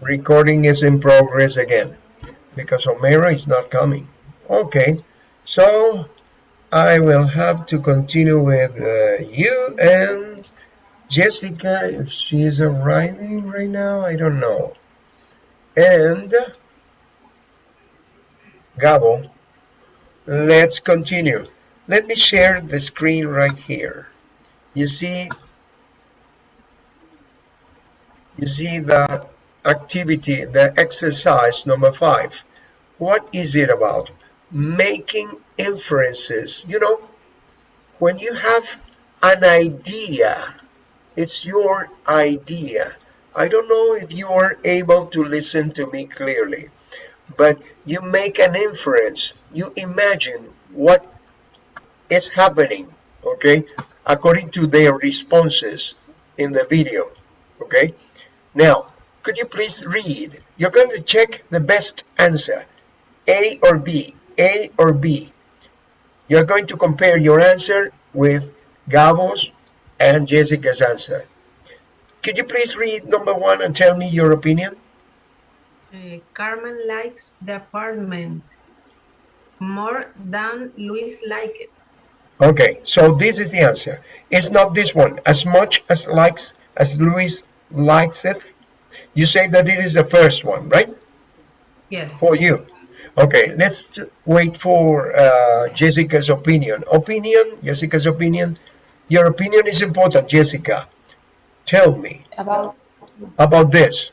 recording is in progress again because Homero is not coming. Okay, so I will have to continue with uh, you and Jessica if she is arriving right now. I don't know. And Gabo, let's continue. Let me share the screen right here. You see, you see the activity, the exercise number five. What is it about? Making inferences. You know, when you have an idea, it's your idea. I don't know if you are able to listen to me clearly, but you make an inference. You imagine what is happening, okay, according to their responses in the video, okay? Now, could you please read? You're going to check the best answer, A or B, A or B. You're going to compare your answer with Gabo's and Jessica's answer. Could you please read number one and tell me your opinion? Uh, Carmen likes the apartment more than Luis likes it. Okay, so this is the answer. It's not this one. As much as likes as Luis likes it, you say that it is the first one, right? Yes. For you. Okay, let's wait for uh, Jessica's opinion. Opinion, Jessica's opinion. Your opinion is important, Jessica. Tell me about about this.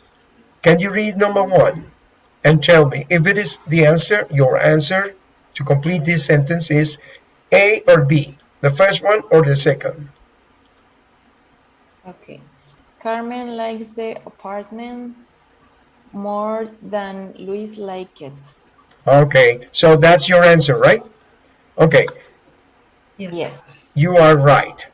Can you read number one and tell me if it is the answer, your answer to complete this sentence is A or B, the first one or the second? okay. Carmen likes the apartment more than Luis like it. Okay, so that's your answer, right? Okay, Yes. Yes. you are right.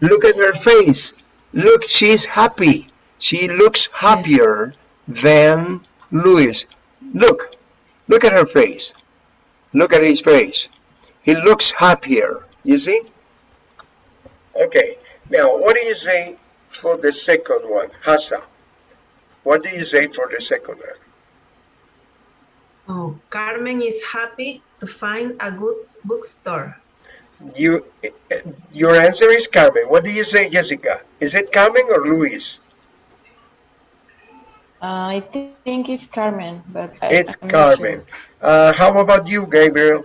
Look at her face. Look, she's happy. She looks happier than Luis. Look, look at her face. Look at his face. He looks happier, you see? Okay, now what do you say for the second one, Hassa? What do you say for the second one? Oh, Carmen is happy to find a good bookstore. You, your answer is Carmen. What do you say, Jessica? Is it Carmen or Luis? Uh, I thi- think it's Carmen, but I, It's I'm not Carmen. sure. Uh, how about you, Gabriel?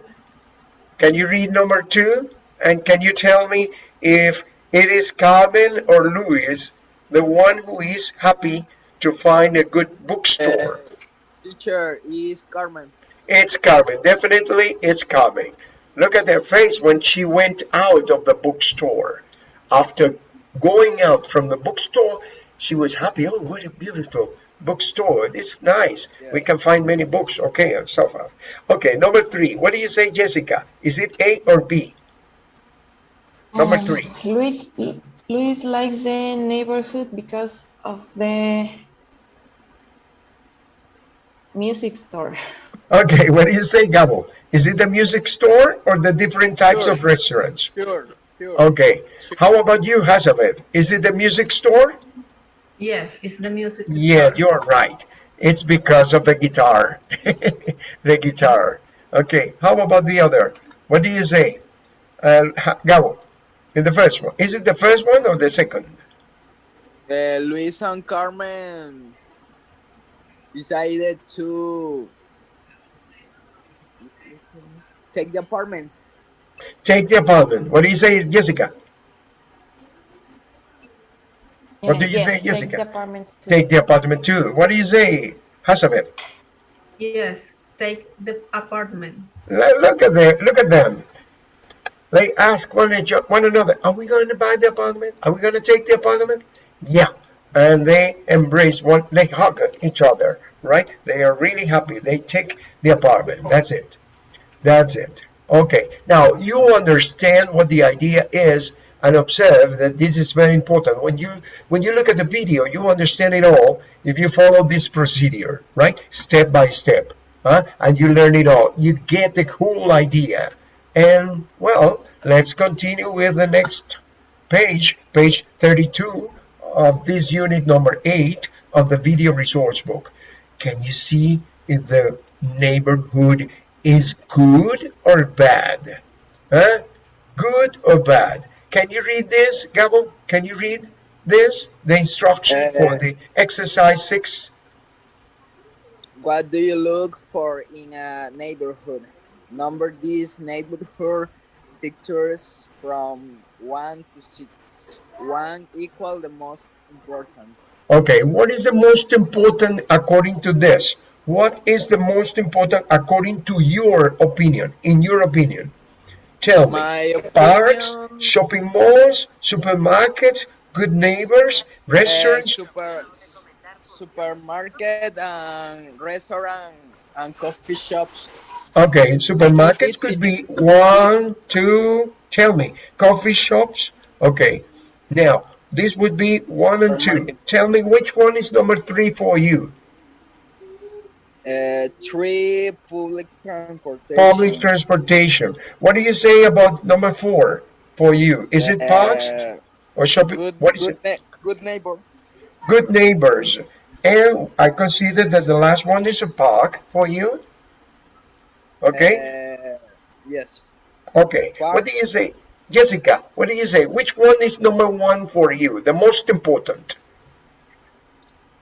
Can you read number two? And can you tell me if it is Carmen or Luis, the one who is happy to find a good bookstore? Eh, teacher is Carmen. It's Carmen. Definitely, it's Carmen. Look at her face when she went out of the bookstore. After going out from the bookstore, she was happy. Oh, what a beautiful bookstore. It's nice. We can find many books. Okay, and so forth. Okay, number three. What do you say, Jessica? Is it A or B? Number Um, three. Luis, Luis likes the neighborhood because of the music store. Okay, what do you say, Gabo? Is it the music store or the different types Sure. of restaurants? Sure, sure. Okay. How about you, Hazabeth? Is it the music store? Yes, it's the music. Yeah, store. you're right. It's because of the guitar. the guitar. Okay, how about the other? What do you say? Uh, Ha- Gabo, in the first one. Is it the first one or the second? Uh, Luis and Carmen decided to take the apartment. Take the apartment. What do you say, Jessica? What do you yes, say, take Jessica? the apartment too. Take the apartment too. What do you say, Hazabeth? Yes, take the apartment. Look at them. Look at them. They ask one, one another, are we going to buy the apartment? Are we going to take the apartment? Yeah. And they embrace one, they hug each other, right? They are really happy. They take the apartment. That's it. That's it. Okay. Now you understand what the idea is and observe that this is very important. When you when you look at the video, you understand it all if you follow this procedure, right? Step by step. Huh? And you learn it all. You get the whole idea. And well, let's continue with the next page, page 32 of this unit number 8 of the video resource book. can you see if the neighborhood is good or bad? Huh? Good or bad? Can you read this, Gabo? Can you read this? The instruction for Uh, the exercise six? What do you look for in a neighborhood? Number these neighborhood features from 1 to 6. 1 equal the most important. Okay, what is the most important according to this? What is the most important according to your opinion? In your opinion, tell me. My Parks, shopping malls, supermarkets, good neighbors, uh, restaurants. super, supermarket and restaurant and coffee shops. Okay, supermarkets could be one, two, tell me. Coffee shops. Okay, now this would be one and two. Tell me which one is number three for you. Uh, 3 public transportation. Public transportation. What do you say about number four for you? Is it parks Uh, or shopping? good, What is good, it? good neighbor. Good neighbors. And I consider that the last one is a park for you. Okay. Uh, yes. Okay. What do you say? Jessica, what do you say? Which one is number one for you? The most important?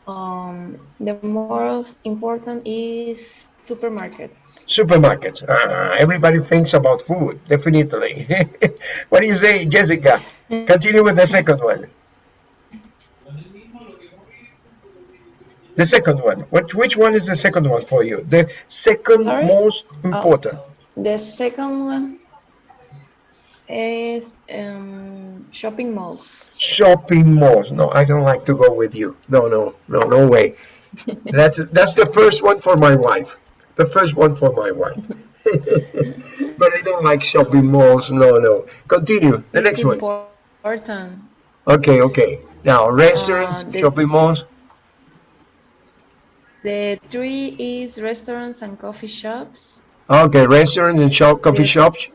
Um, the most important is supermarkets. Supermarkets. Ah, everybody thinks about food, definitely. what do you say, Jessica? Continue with the second one. The second one. What, which one is the second one for you? The second Sorry? most important. The second one is um, shopping malls. Shopping malls. No, I don't like to go with you. No, no, no, no way. That's that's the first one for my wife. The first one for my wife. but I don't like shopping malls. No, no. Continue. The next one. important. Okay, okay. Now, restaurants, Uh, the- shopping malls. The three is restaurants and coffee shops. Okay, restaurants and shop, coffee shops.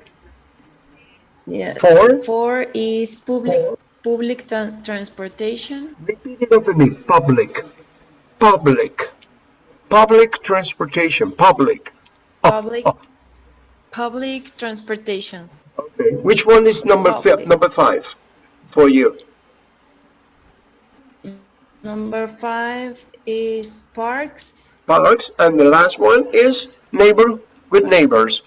Yeah. Four. Four is public public transportation. Repeat it after me. Public. Public. Public transportation. Public. Oh, Public oh, public transportations. okay. Which one is number fi- Public. number five for you? Number five is parks. Parks. And the last one is neighbor, good neighbors.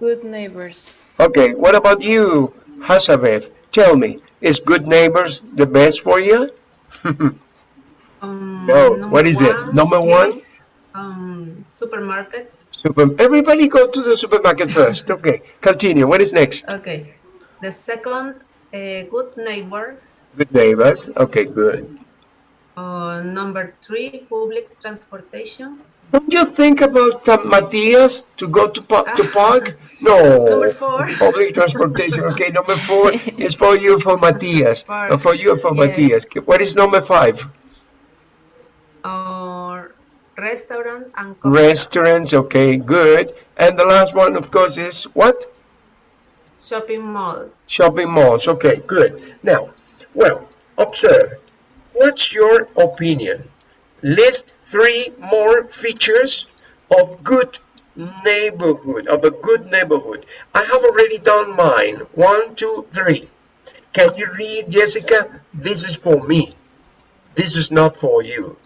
Good neighbors. Okay, what about you, Hazabeth? Tell me, is good neighbors the best for you? Um, No, what is it? Number one? um, supermarket. Super, everybody go to the supermarket first. Okay, continue. What is next? Okay. The second, uh, good neighbors. Good neighbors. Okay, good. Uh, number three, public transportation. Don't you think about uh, Matias to go to, to park? No. Number four. Public transportation. Okay, number four is for you, for Matthias. Park. Uh, for you, for Yeah. Matias. What is number five? Or restaurant and coffee. Restaurants. Okay, good. And the last one, of course, is what? shopping malls. Shopping malls. Okay, good. Now, well, observe. What's your opinion? List three more features of good neighborhood, of a good neighborhood. I have already done mine. One, two, three. Can you read, Jessica? This is for me. This is not for you.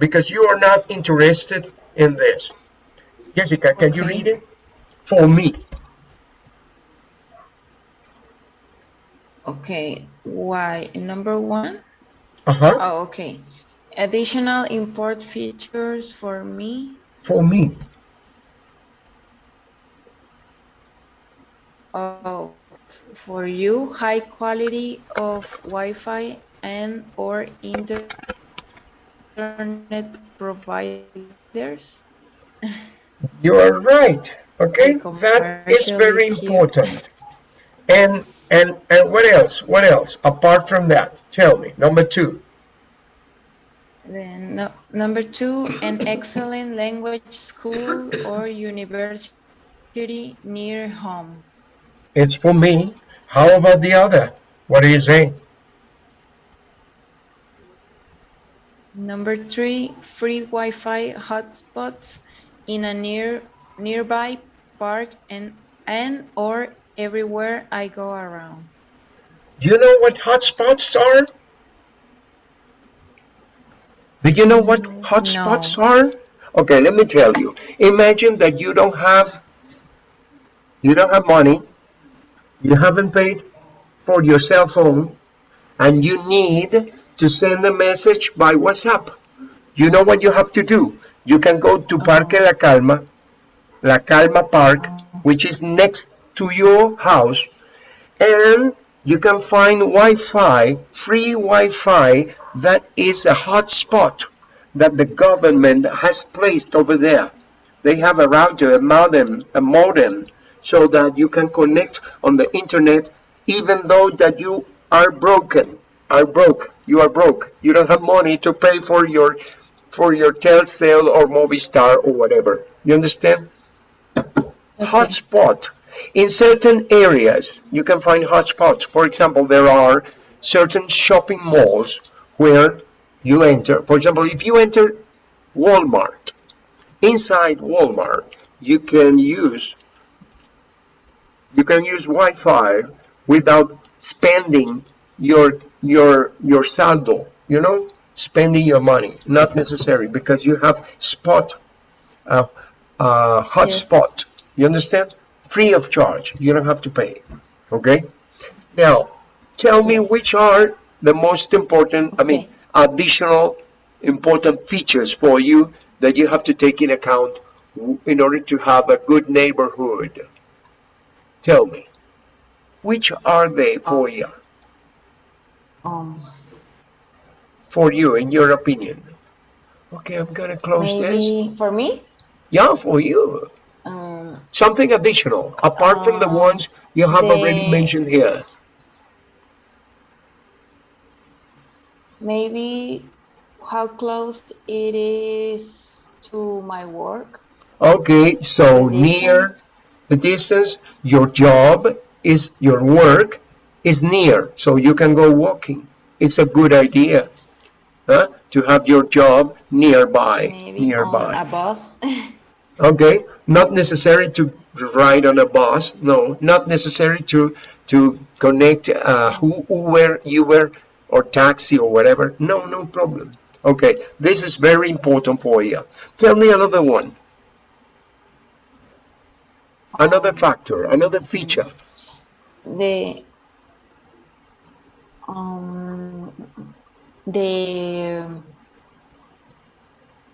Because you are not interested in this. Jessica, can you read it? For me. Okay. Why? Number one? Uh-huh. Oh, okay. Additional import features for me. For me. Oh, for you, high quality of Wi-Fi and or internet providers. You are right. Okay, that is very important. And and and what else? What else apart from that? Tell me. Number two. Then no, number two, an excellent language school or university near home. It's for me. How about the other? What do you say? Number three, free Wi-Fi hotspots in a near nearby park and and or everywhere I go around. Do you know what hotspots are? Do you know what hotspots No. are? Okay, let me tell you. Imagine that you don't have you don't have money, you haven't paid for your cell phone, and you need to send a message by WhatsApp. You know what you have to do? You can go to Parque La Calma, La Calma Park, which is next to your house, and you can find Wi-Fi, free Wi-Fi that is a hotspot that the government has placed over there. They have a router, a modem, a modem, so that you can connect on the internet, even though that you are broken, are broke, you are broke, you don't have money to pay for your for your Telcel or Movistar or whatever. You understand? hotspot. In certain areas, you can find hotspots. For example, there are certain shopping malls where you enter. For example, if you enter Walmart, inside Walmart, you can use you can use Wi-Fi without spending your your your saldo. You know, spending your money. Not necessary because you have spot uh, uh, hotspot. You understand? Free of charge. You don't have to pay. Okay? Now, tell me which are the most important, I mean, additional important features for you that you have to take in account in order to have a good neighborhood. Tell me. Which are they for you? Um, For you, in your opinion? Okay, I'm gonna close this. for me, Yeah, for you. Um, Something additional, apart from the Uh, ones you have already mentioned here. maybe how close it is to my work. Okay, so the near the distance, your job is your work is near, so you can go walking. It's a good idea, huh? To have your job nearby, Maybe nearby. a bus. Okay, not necessary to ride on a bus. No, not necessary to to connect uh, Uber, Uber, or taxi or whatever. No, no problem. Okay, this is very important for you. Tell me another one. Another factor, another feature. the um the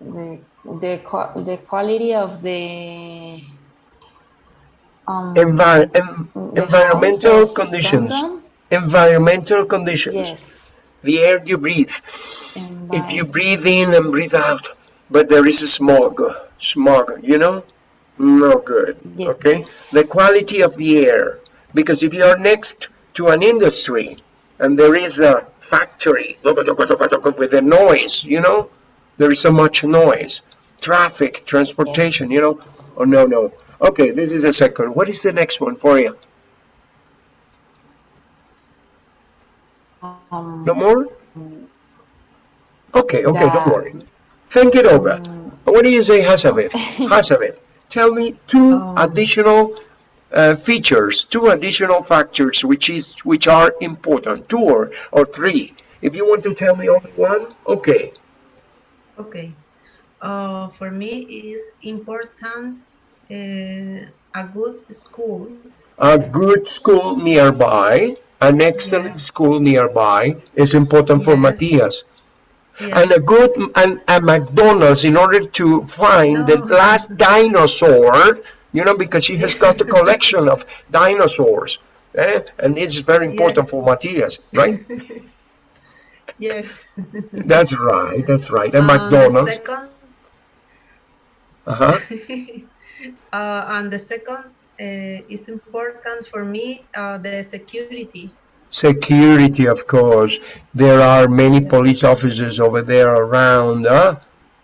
the the the quality of the um Envi- the environmental conditions. London? Environmental conditions. yes The air you breathe. If you breathe in and breathe out, but there is a smog, smog, you know, no good. Yes. Okay, the quality of the air, because if you are next to an industry and there is a factory with the noise, you know, there is so much noise, traffic, transportation, you know. Oh no, no. Okay, this is a second. What is the next one for you? um No more? Okay, okay, don't worry. Think it over. What do you say, Hasavit? Hasavit, tell me two Um, additional uh, features, two additional factors which is which are important, two or, or three. If you want to tell me only one, okay. Okay. Uh, for me, it's important uh, a good school. A good school nearby, an excellent Yes. school nearby is important for Yes. Matthias. Yes. and a good and a McDonald's in order to find the last dinosaur, you know, because she has got a collection of dinosaurs. Eh? And it's very important for Matthias, right? yes. that's right, that's right. And the McDonald's. second, Uh-huh. uh, and the second uh, is important for me. Uh, the security. Security, of course. There are many police officers over there around, huh?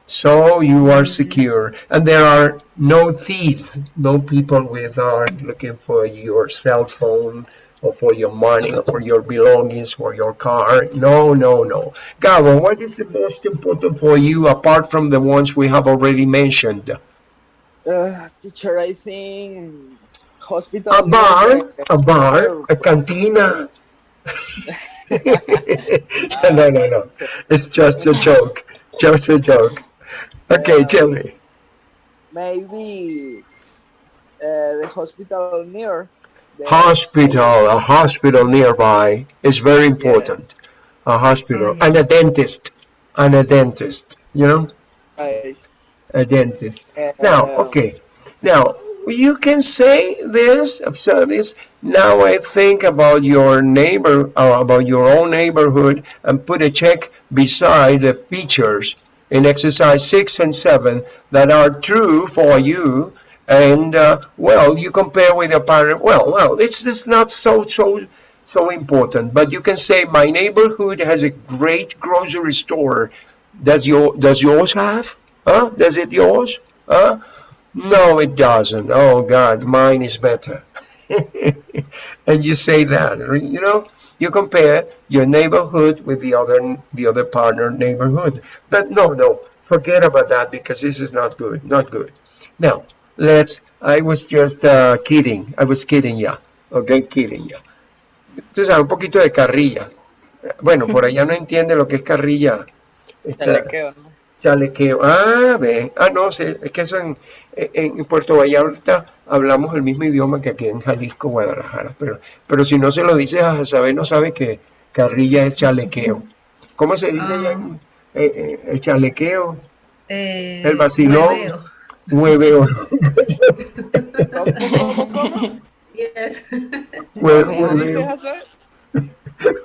So you are secure. And there are no thieves, no people with are looking for your cell phone or for your money or for your belongings for your car. No no no. Gabo what is the most important for you apart from the ones we have already mentioned? Uh, teacher, I think hospital. a bar? A bar? A cantina? No no no. It's just a joke. Just a joke. Okay Yeah. tell me. Maybe uh, the hospital near. Hospital a hospital nearby is very important. A hospital Oh, yeah. and a dentist and a dentist you know? Right. a dentist. Now Um, okay. Now you can say this observe this. Now i think about your neighbor uh, about your own neighborhood and put a check beside the features in exercise six and seven that are true for you and uh, well you compare with your partner well well it's just not so so so important but you can say my neighborhood has a great grocery store. Does your does yours have? Huh? Does it yours? Huh? No it doesn't. Oh god mine is better. And you say that you know you compare your neighborhood with the other the other partner neighborhood. But no no forget about that because this is not good not good. Now let's i was just uh, kidding i was kidding ya okay kidding ya entonces un poquito de carrilla bueno por allá no entiende lo que es carrilla Está- chalequeo, ¿no? Chalequeo. Ah, ve. Ah, no, sé. Es que eso en, en, Puerto Vallarta hablamos el mismo idioma que aquí en Jalisco, Guadalajara. Pero, pero si no se lo dices a saber, no sabe que carrilla es chalequeo. ¿Cómo se dice allá en- eh, eh, el chalequeo? Eh, El vacilón. hueveo. Hueveo. ¿Cómo, cómo, cómo? Yes. ¿Cómo dices,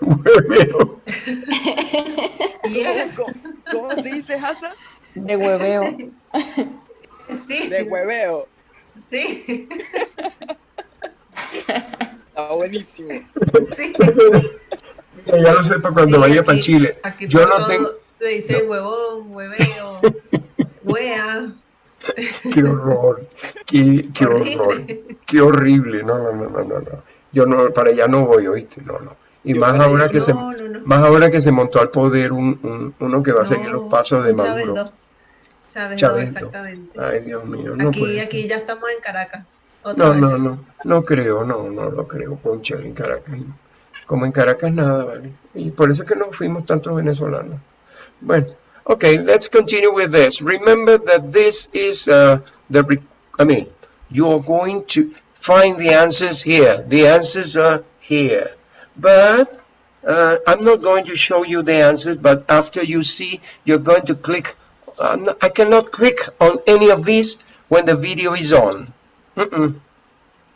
Hueveo. Yes. ¿Cómo, cómo se dice, Hassan? De hueveo. Sí. De hueveo. Sí. Está buenísimo. Sí. Ya lo sepa cuando Sí, vaya para aquí- Chile. Aquí Yo no tengo... Se dice huevón, hueveo, huea. Qué horror. Qué, qué horror. Qué horrible, no, no, no, no, no, no. Yo no, para allá no voy, oíste, no, no. Y más ahora que se, No, no, no. más ahora que se montó al poder un, un- uno que va a seguir los pasos de Maduro. Chávez Chávez exactamente. Ay, Dios mío, no aquí, puede ser. aquí ya estamos en Caracas. Otra No, vez. no, no, no creo, no, no lo creo, Concha, en Caracas. Como en Caracas nada, ¿vale? Y por eso es que no fuimos tantos venezolanos. Bueno, okay, let's continue with this. Remember that this is uh, the, I mean, you are going to find the answers here. The answers are here. But uh, I'm not going to show you the answers, but after you see, you're going to click. I cannot click on any of these when the video is on. Mm-mm.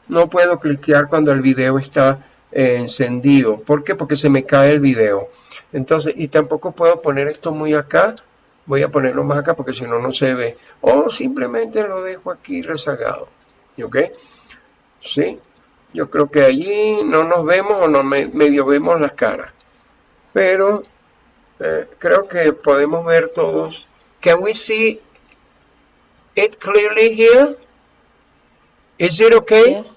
No puedo cliquear cuando el video está eh, encendido. ¿Por qué? Porque se me cae el video. Entonces, y tampoco puedo poner esto muy acá. Voy a ponerlo más acá porque si no, no se ve. O simplemente lo dejo aquí rezagado. ¿Ok? ¿Sí? Yo creo que allí no nos vemos o no me- medio vemos las caras. Pero eh, creo que podemos ver todos. Can we see it clearly here? Is it okay? Yes.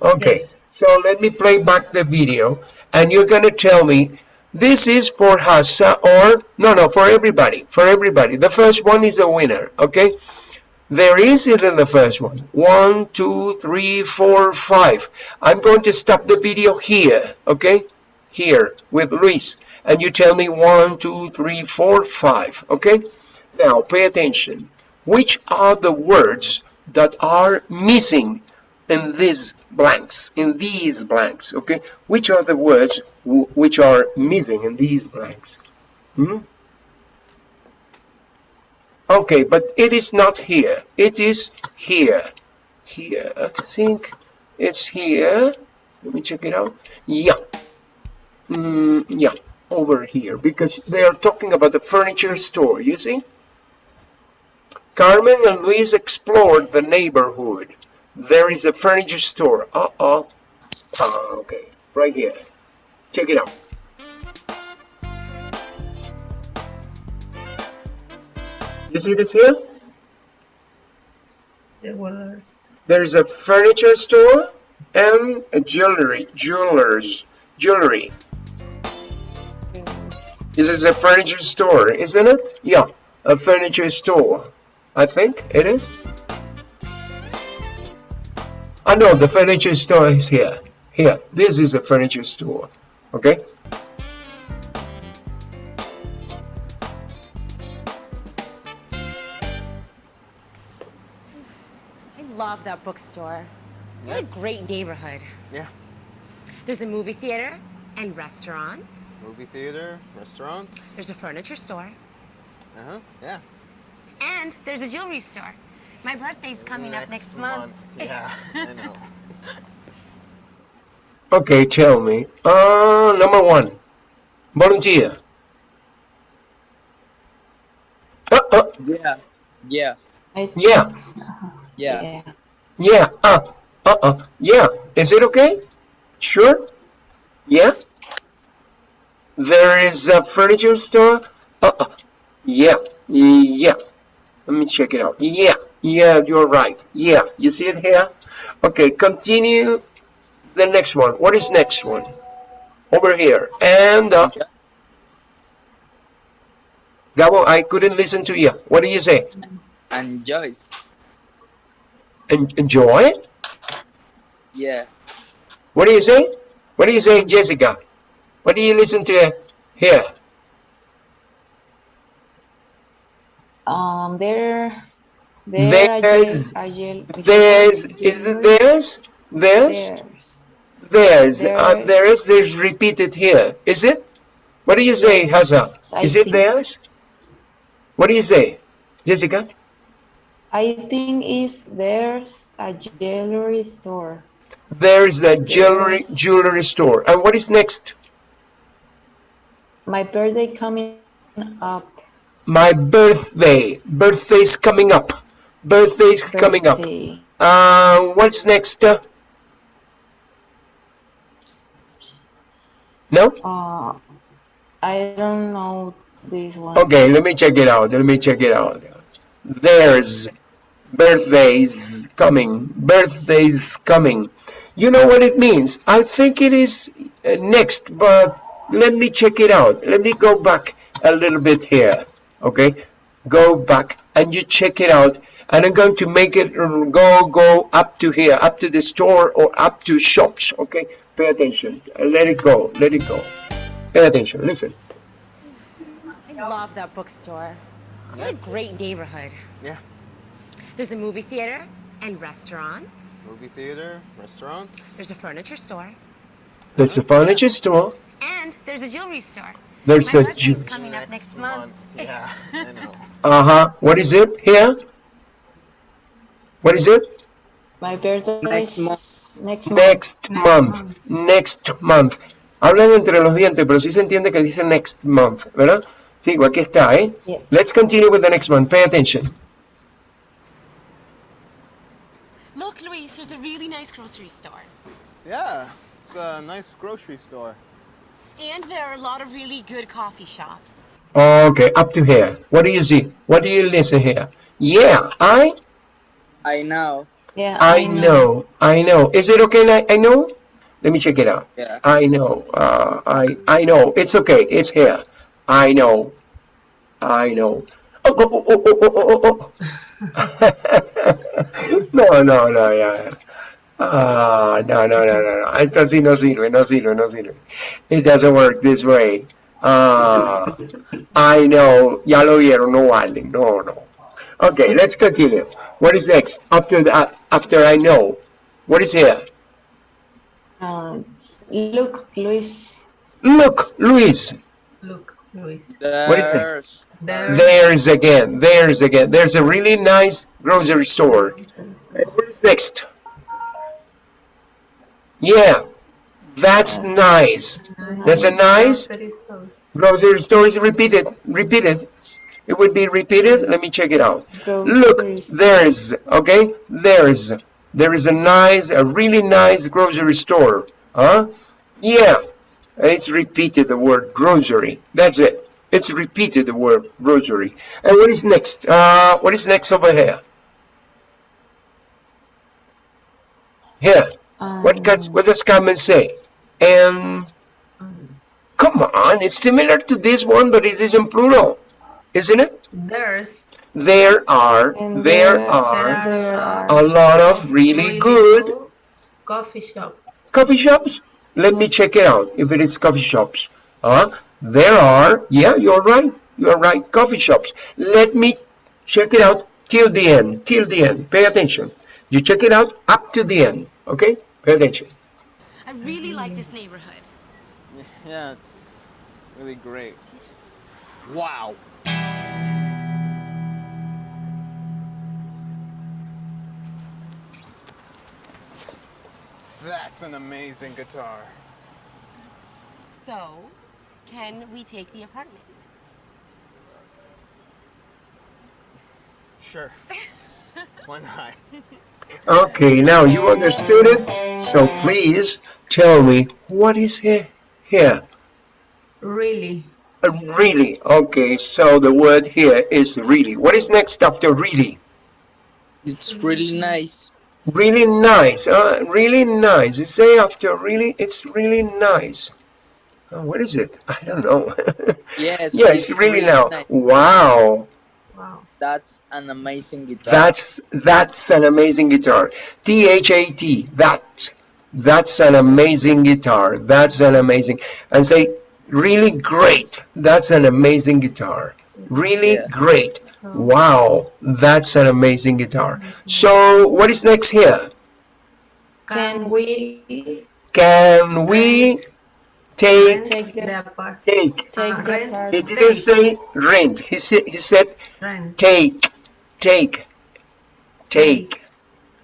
Okay, Yes. so let me play back the video and you're going to tell me this is for Hassa or no, no, for everybody, for everybody. The first one is a winner, okay? There is it in the first one. One, two, three, four, five. I'm going to stop the video here, okay? Here with Luis. And you tell me one, two, three, four, five, okay? Now pay attention. Which are the words that are missing in these blanks, in these blanks, okay? Which are the words which are missing in these blanks? Hmm? Okay, but it is not here. It is here. Here, I think it's here. Let me check it out. Yeah. Mm, yeah, over here, because they are talking about the furniture store, you see? Carmen and Luis explored the neighborhood. There is a furniture store. Uh-oh. Ah, okay. Right here. Check it out. You see this here? The words. There is a furniture store. and a jewelry, jewelers, jewelry. This is a furniture store, isn't it? Yeah, a furniture store. I think it is. I know the furniture store is here. Here, this is a furniture store. Okay. I love that bookstore. What a great neighborhood. Yeah. There's a movie theater and restaurants. Movie theater, restaurants. There's a furniture store. Uh huh. Yeah. And there's a jewelry store. My birthday's coming up next month. Yeah, I know. Okay, tell me. Uh, number one, volunteer. Uh, uh, Yeah. Yeah. Yeah, Yeah. yeah. yeah, uh, uh, uh, yeah. Is it okay? Sure? Yeah? There is a furniture store? Uh, uh, yeah, yeah. Let me check it out. Yeah, yeah, you're right. Yeah, you see it here? Okay, continue the next one. What is next one? Over here. And, uh, Gabo, I couldn't listen to you. What do you say? And Joyce. En- enjoy? Yeah. What do you say? What do you say, Jessica? What do you listen to here? Um, there, there, are There's- There's, is it? Theirs? There's. There's, uh, There- there's, there's repeated here. Is it? What do you say, Hazza? Is it theirs? What do you say, Jessica? I think is there's a jewelry store. There's a jewelry, jewelry store. And what is next? My birthday coming up. My birthday. Birthday's coming up. Birthday's coming up. Uh, what's next? Uh, no? Uh, I don't know this one. Okay, let me check it out. Let me check it out. There's birthdays coming. Birthdays coming. You know what it means? I think it is uh, next, but let me check it out. Let me go back a little bit here. Okay, go back and you check it out. And I'm going to make it uh, go go up to here, up to the store or up to shops. Okay, pay attention. Uh, Let it go. Let it go. Pay attention. Listen. I love that bookstore. What a great neighborhood. Yeah. There's a movie theater and restaurants. Movie theater, restaurants. There's a furniture store. There's a furniture store. And there's a jewelry store. There's My a jewelry ju- coming up next month. Yeah, I know. Uh-huh. What is it here? What is it? My birthday Next is month. next month. Next month. Next month. Hablan entre los dientes, pero sí se entiende que dice next month, ¿verdad? Sí, aquí está, ¿eh? Yes. Let's continue with the next one. Pay attention. Look, Luis, there's a really nice grocery store. Yeah, it's a nice grocery store. And there are a lot of really good coffee shops. Okay, up to here. What do you see? What do you listen here? Yeah, I I know. Yeah, I know. I know. Is it okay? I, I know. Let me check it out. Yeah. I know. Uh, I I know. It's okay. It's here. I know. I know. Oh, oh, oh, oh, oh, oh, oh, oh. no, no, no, yeah. Ah, no, no, no, no, no. Esto sí no sirve, no sirve, no sirve. It doesn't work this way. Ah, I know. Ya lo vieron, no vale. No, no. Okay, let's continue. What is next? After that, after I know. What is here? Um, look, Luis. Look, Luis. Look, Luis. What is next? There's There. There's again. There's again. There's a really nice grocery store. What is next? Yeah, that's nice. That's a nice grocery store. Is repeated. Repeated. It would be repeated. Let me check it out. Look, Grocery store. there's, okay, there's, there is a nice, a really nice grocery store. Huh? Yeah, it's repeated the word grocery. That's it. It's repeated the word grocery. And what is next? Uh, what is next over here? Here. Um, What does, what does Carmen say? And, come on, it's similar to this one, but it is in plural, isn't it? There's There are, there there- are There are a lot of really good coffee shop. coffee shops. Let me check it out if it is coffee shops. Huh? There are, yeah, you're right. You're right, coffee shops. Let me check it out till the end, till the end. Pay attention. You check it out up to the end, okay? Pay attention. I really like this neighborhood. Yeah, it's really great. Wow. That's an amazing guitar. So, can we take the apartment? Sure. Why not? Okay, now you understood it. So please tell me what is here? Here. Really? Uh, really? Okay, so the word here is really. What is next after really? It's really nice. Really nice. Uh, really nice. You say after really, it's really nice. Uh, what is it? I don't know. Yes. yeah, it's really now. nice. Wow. Wow. That's an amazing guitar. That's that's an amazing guitar. T H A T. That. That's an amazing guitar. That's an amazing. And say really great. That's an amazing guitar. Really Yeah. great. So- Wow. That's an amazing guitar. So what is next here? Can we Can we take take the the apart take? take Uh, the rent. He didn't say rent. He said he said rent? take, take, take.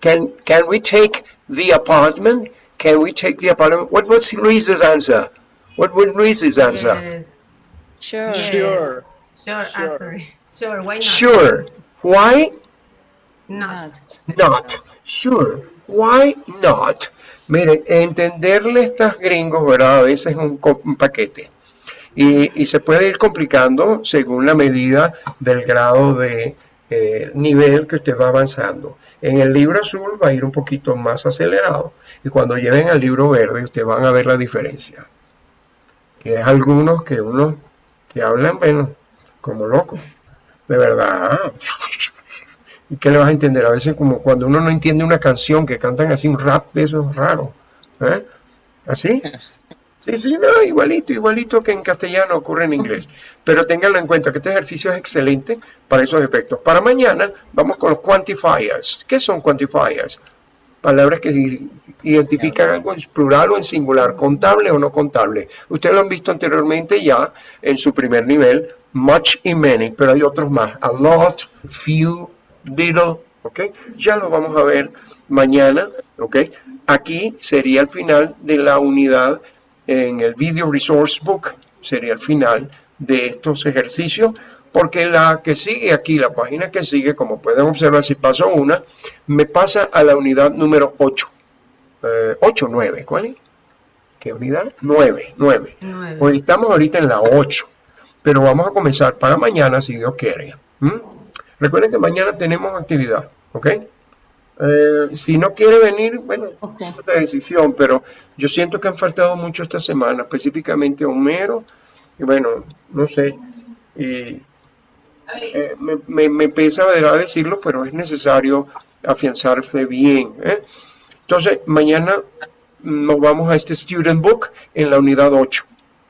Can can we take the apartment? Can we take the apartment? What was Luis's answer? What was Luis's answer? Yes. Sure. Yes. Sure. Sure. Sure. Sure. Why not? Sure. Why Not. Sure. Why not? Miren, entenderle a estas gringos, ¿verdad? A veces es un, paquete. Y, y se puede ir complicando según la medida del grado de eh, nivel que usted va avanzando. En el libro azul va a ir un poquito más acelerado. Y cuando lleguen al libro verde, ustedes van a ver la diferencia. Que es algunos que uno que hablan, bueno, como locos. De verdad. ¿Y qué le vas a entender? A veces como cuando uno no entiende una canción que cantan así un rap de esos raros. ¿Eh? ¿Así? Sí, sí, no, igualito, igualito que en castellano ocurre en inglés. Pero ténganlo en cuenta que este ejercicio es excelente para esos efectos. Para mañana vamos con los quantifiers. ¿Qué son quantifiers? Palabras que identifican algo en plural o en singular, contable o no contable. Ustedes lo han visto anteriormente ya en su primer nivel, much y many, pero hay otros más. A lot, few, little, ¿ok? Ya lo vamos a ver mañana, ¿ok? Aquí sería el final de la unidad en el Video Resource Book, sería el final de estos ejercicios, porque la que sigue aquí, la página que sigue, como pueden observar, si paso una, me pasa a la unidad número 8. Eh, 8, 9, ¿cuál es? ¿Qué unidad? 9, 9. Nueve. Pues estamos ahorita en la 8, pero vamos a comenzar para mañana si Dios quiere. ¿m? Recuerden que mañana tenemos actividad, ¿ok? Eh, si no quiere venir, bueno, Ok. es decisión, pero yo siento que han faltado mucho esta semana, específicamente Homero, y bueno, no sé, y eh, me, me, me pesa decirlo, pero es necesario afianzarse bien. ¿eh? Entonces, mañana nos vamos a este Student Book en la unidad 8.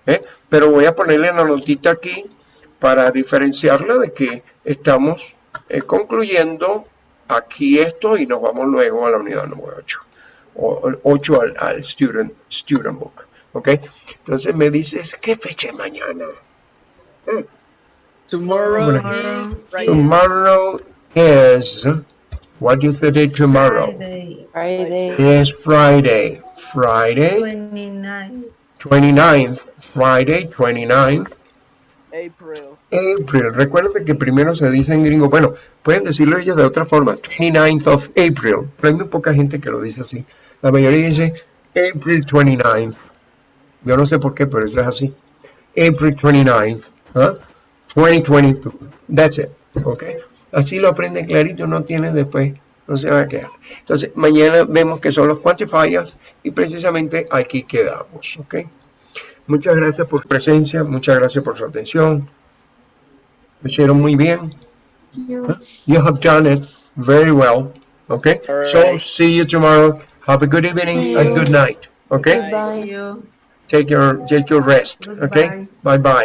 ¿Eh? Pero voy a ponerle la notita aquí para diferenciarla de que estamos eh, concluyendo aquí esto y nos vamos luego a la unidad número 8. O, 8 al, al student, student Book. ¿ok? Entonces me dices, ¿qué fecha es mañana? Eh, Tomorrow Bueno. is Friday. Tomorrow is, what is the day tomorrow? Friday. Friday. Is Friday. Friday, 29. 29th. Friday, 29th. April. April. Recuerden que primero se dice en gringo, bueno, pueden decirlo ellos de otra forma, 29th of April, pero hay muy poca gente que lo dice así. La mayoría dice April 29th. Yo no sé por qué, pero eso es así. April 29th. ¿ah? 2022. That's it. ¿Ok? Así lo aprenden clarito, no tienen después no se va a quedar. Entonces, mañana vemos que son los quantifiers y precisamente aquí quedamos, ¿ok? Muchas gracias por su presencia, muchas gracias por su atención. Lo hicieron muy bien. You. You have done it very well, okay? So, see you tomorrow. Have a good evening and good night, okay? Goodbye. Take your, take your rest, okay? Bye-bye.